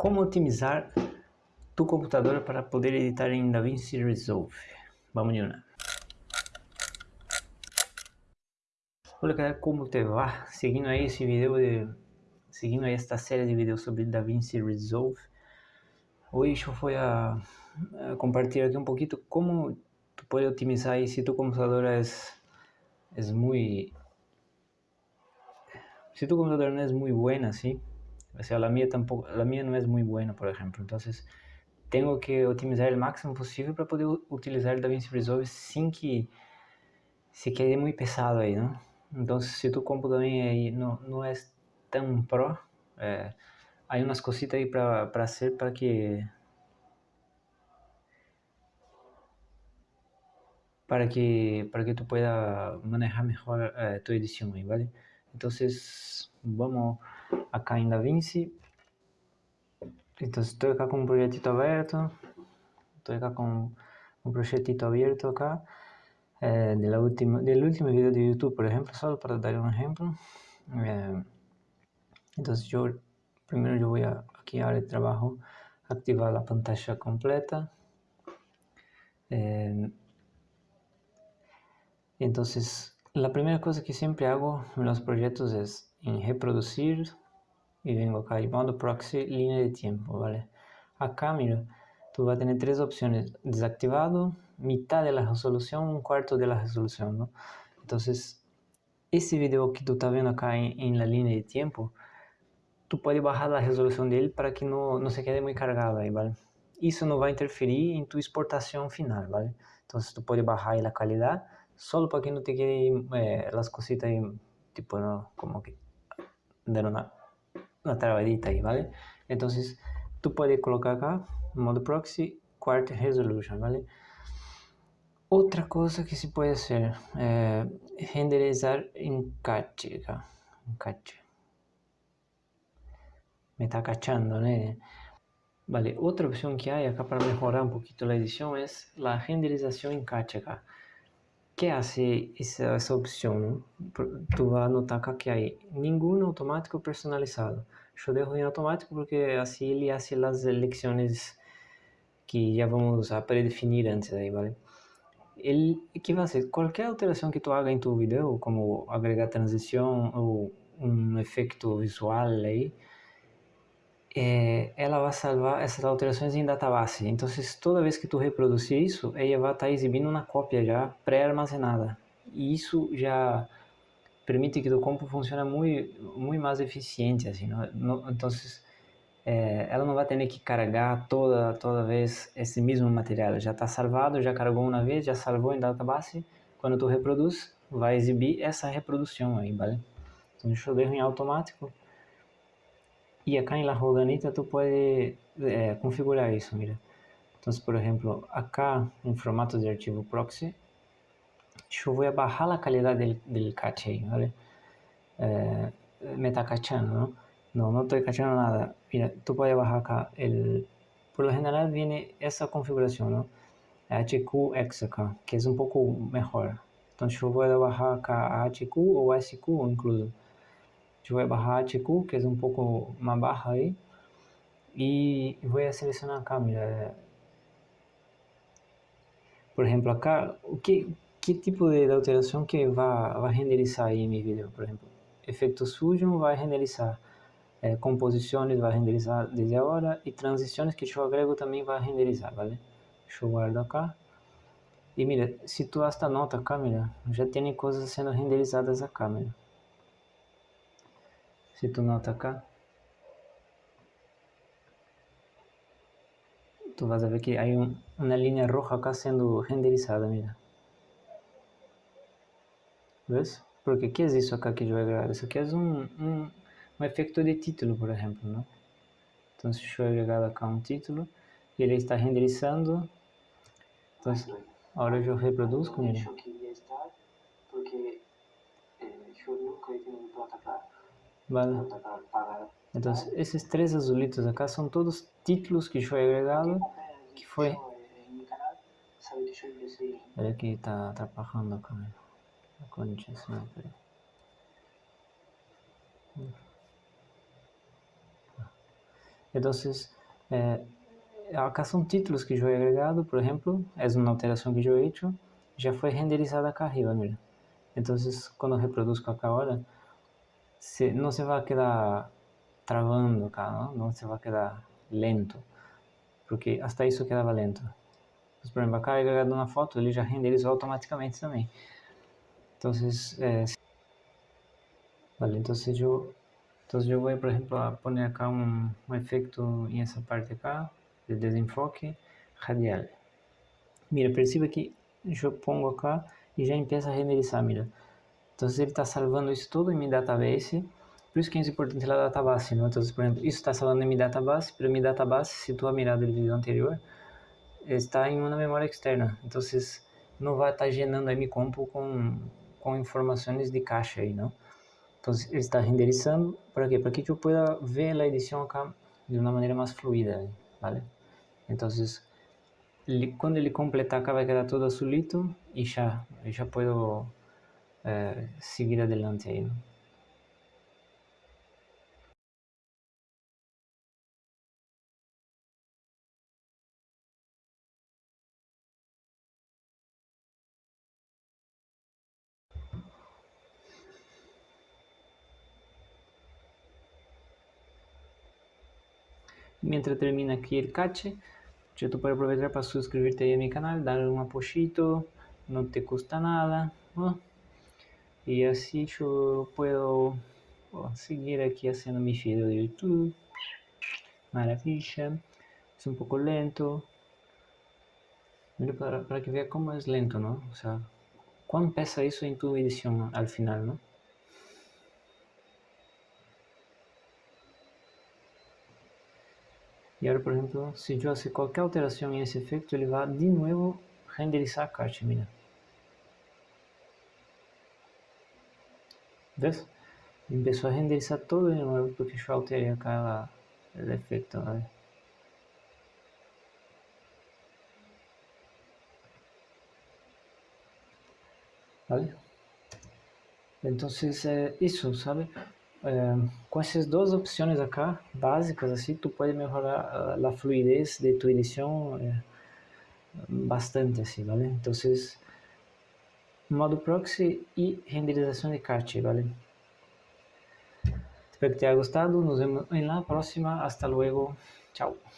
Como otimizar tu computador para poder editar em DaVinci Resolve? Vamos una. Hola, galera, como te va? Seguindo aí esse vídeo de seguindo aí esta série de vídeos sobre DaVinci Resolve. Hoje eu vou a, a compartilhar aqui um pouquinho como tu pode otimizar aí se tu computador é é muito se tu computador não é muito bueno assim O sea, la mía tampoco, la mía no es muy buena, por ejemplo. Entonces, tengo que optimizar el máximo posible para poder utilizar el DaVinci Resolve sin que se quede muy pesado ahí, ¿no? Entonces, si tu compu también ahí no, no es tan pro, eh, hay unas cositas ahí para, para hacer para que para que para que tú puedas manejar mejor eh, tu edición ahí, ¿vale? Entonces, vamos acá em DaVinci. Então estou acá com um projetito aberto. Estou acá com um projetito aberto acá. Eh, de la última, del último video de YouTube, por ejemplo, solo para dar un ejemplo. Eh, entonces yo, primero yo voy a, aquí a área de trabajo, activar la pantalla completa. Eh, entonces, la primera cosa que siempre hago en los proyectos es en reproducir y vengo acá y modo proxy línea de tiempo, ¿vale? Acá, mira, tú vas a tener tres opciones, desactivado, mitad de la resolución, un cuarto de la resolución, ¿no? Entonces, ese video que tú estás viendo acá en, en la línea de tiempo, tú puedes bajar la resolución de él para que no, no se quede muy cargado ahí, ¿vale? Isso não vai interferir em tua exportação final, ¿vale? Então, tu pode bajar a qualidade só para que não te quede eh, as cositas aí, tipo, no, como que dar una una trabadita ahí, ¿vale? Entonces, tú puedes colocar acá, modo proxy, quart resolution, ¿vale? Otra cosa que se puede hacer, eh, renderizar en cache, acá, en cache. Me está cachando, ¿no? Vale, otra opción que hay acá para mejorar un poquito la edición es la renderización en cache acá. ¿Qué hace esa, esa opción? Tú vas a notar que hay ningún automático personalizado. Yo dejo en automático porque así él hace las elecciones que ya vamos a predefinir antes ahí, ¿vale? El, ¿Qué va a hacer? Cualquier alteración que tú hagas en tu video, como agregar transición o un efecto visual ahí, eh, ela vai salvar essas alterações em database. Então, toda vez que tu reproduzir isso, ela vai estar exibindo uma cópia já pré-armazenada. E isso já permite que o compo funcione muito, muito mais eficiente, assim, não? então é, ela não vai ter que carregar toda, toda vez esse mesmo material, já está salvado, já carregou uma vez, já salvou em database, quando tu reproduz, vai exibir essa reprodução aí, vale? Então deixa eu ver em automático, e acá em la Roganita tu puedes eh, configurar isso, mira. Então, por exemplo, acá em formato de arquivo proxy, yo voy a bajar la calidad del, del caché, ¿vale? Eh, me está cachando, ¿no? No, no estoy cachando nada. Mira, tú puedes bajar acá. El, por lo general viene esa configuración, ¿no? HQX acá, que es un poco mejor. Entonces yo voy a bajar acá HQ o SQ incluso. Yo voy a bajar HQ, que es un poco más baja ahí. Y voy a seleccionar acá, mira. Por ejemplo, acá, ¿qué, que tipo de alteração que vai, vai renderizar aí meu vídeo, por exemplo. Efeitos Fusion vai renderizar, é, composições vai renderizar desde agora e transições que eu agrego também vai renderizar, vale? Eu guardar cá. E mira, se tu esta nota acá, mira, já tem coisas sendo renderizadas acá, mira. Se tu nota acá, tu vas a ver que há um, uma linha roja acá sendo renderizada, mira. ¿Ves? Porque ¿qué es eso acá que yo voy a agregar? Eso aquí es un, un, un efecto de título, por ejemplo, ¿no? Entonces yo he agregado acá un título él está renderizando. Entonces, ahora yo reproduzco, mira. Vale. Entonces, esos tres azulitos acá son todos títulos que he agregado, que fue... Olha que está atrapalhando a câmera. Condição, peraí. Eh, acá son títulos que he agregado, por ejemplo, es una alteración que yo he hecho, ya fue renderizada acá arriba, mira. Entonces, cuando reproduzco acá ahora, se, no se va a quedar travando acá, ¿no? No se va a quedar lento, porque hasta isso quedava lento. Mas, por exemplo, acá agregado uma foto, ele já renderizou automaticamente também. Então, eh, vale, então eu Entonces yo voy, por ejemplo, a poner acá un, un efecto en esa parte acá, de desenfoque radial. Mira, perceba que eu pongo acá e já empieza a renderizar, mira. Então ele está salvando isso tudo em minha database, por isso que é importante a database, não? Então, por exemplo, isso está salvando em minha database, pero minha database, se tu mirado do vídeo anterior, está em uma memória externa, então não vai estar gerando aí mi compu com, com informações de caixa aí, não? Entonces está renderizando, ¿para qué? Para que yo pueda ver la edición acá de una manera más fluida, ¿vale? Entonces, cuando ele completar acá vai quedar todo azulito y ya, ya puedo eh, adelante ahí, ¿no? Mientras termina aquí el cache, yo te puedo aprovechar para suscribirte a mi canal, darle un apoyito, no te cuesta nada, Y así yo puedo seguir aquí haciendo mi video de YouTube. Maravilla. Es un poco lento. Mira para, para que vea cómo es lento, ¿no? O sea, ¿cuánto pesa eso en tu edición al final, no? E agora, por exemplo, se eu fazer qualquer alteração nesse efeito, ele vai de novo renderizar a caixa, mira. ¿Ves? Empezó a renderizar todo de novo porque eu alterei aquela el efecto, ¿vale? ¿Vale? Entonces, é isso, sabe? É, com essas duas opções acá, básicas, assim, tu pode melhorar a, a fluidez de tu edição é, bastante, assim, ¿vale? Então, modo proxy e renderização de cache, ¿vale? Espero que te haya gustado, nos vemos em la próxima, hasta luego, chao.